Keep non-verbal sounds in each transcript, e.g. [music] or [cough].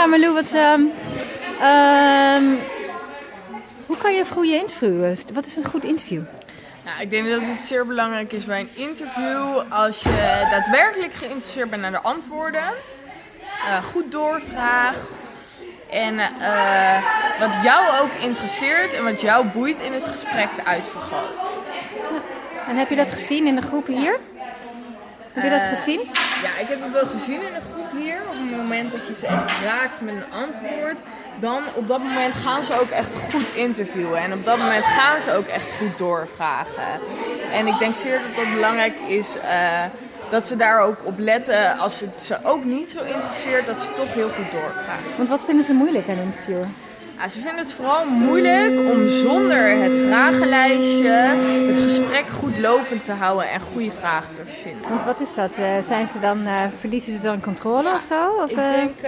Ja, Marlou, wat, ehm, ehm, hoe kan je een goede interview? Wat is een goed interview? Nou, ik denk dat het zeer belangrijk is bij een interview als je daadwerkelijk geïnteresseerd bent naar de antwoorden, eh, goed doorvraagt en eh, wat jou ook interesseert en wat jou boeit in het gesprek uitvergroot. En heb je dat gezien in de groepen hier? Heb je dat Eh, gezien? Ja, ik heb het wel gezien in de groep hier. Op het moment dat je ze echt raakt met een antwoord, dan op dat moment gaan ze ook echt goed interviewen. En op dat moment gaan ze ook echt goed doorvragen. En ik denk zeer dat het belangrijk is eh, dat ze daar ook op letten. Als het ze ook niet zo interesseert, dat ze toch heel goed doorvragen. Want wat vinden ze moeilijk aan interviewen? Ja, ze vinden het vooral moeilijk om zonder het vragenlijstje het gesprek goed lopend te houden en goede vragen te verzinnen. Want wat is dat? Eh, zijn ze dan, eh, verliezen ze dan controle of zo? Of, Ik eh, denk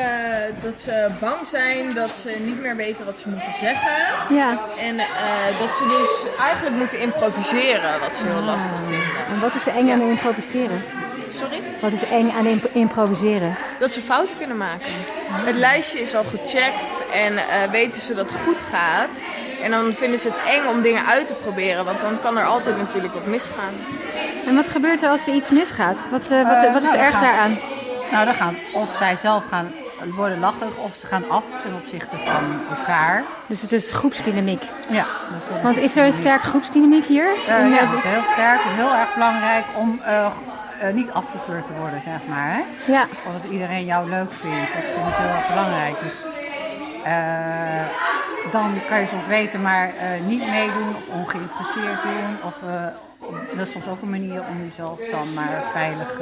dat ze bang zijn dat ze niet meer weten wat ze moeten zeggen. Ja. En dat ze dus eigenlijk moeten improviseren, wat ze heel lastig vinden. En wat is er eng aan improviseren? Wat is eng aan imp- improviseren? Dat ze fouten kunnen maken. Het lijstje is al gecheckt en eh, weten ze dat het goed gaat. En dan vinden ze het eng om dingen uit te proberen, want dan kan er altijd natuurlijk wat misgaan. En wat gebeurt er als er iets misgaat? Wat, eh, wat, Eh, wat is nou, er erg gaan- daaraan? Nou, dan gaan of zij zelf gaan worden lachig of ze gaan af ten opzichte van elkaar. Dus het is groepsdynamiek. Ja, dus Want is er een sterke groepsdynamiek hier? In, ja, dat is heel sterk. Het is heel erg belangrijk om eh, eh, niet afgekeurd te worden, zeg maar. Hè? ja. Of dat iedereen jou leuk vindt. Dat vinden ze heel erg belangrijk. Dus eh, dan kan je soms weten, maar eh, niet meedoen of ongeïnteresseerd doen. Of, dat is soms ook een manier om jezelf dan maar veilig...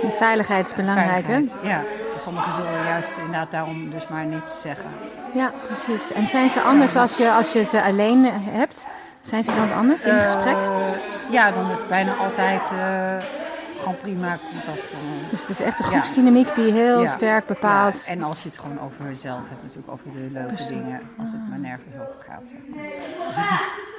Die veiligheid is belangrijk, hè? Ja, sommigen zullen juist inderdaad daarom dus maar niets zeggen. Ja, precies. En zijn ze anders als je, als je ze alleen hebt? Zijn ze dan anders in gesprek? Ja, dan is het bijna altijd gewoon prima contact. Dus het is echt de groepsdynamiek die heel Ja. sterk bepaalt. Ja, en als je het gewoon over jezelf hebt, natuurlijk over de leuke Precies. dingen, als het maar nergens over gaat. Zeg maar. [laughs]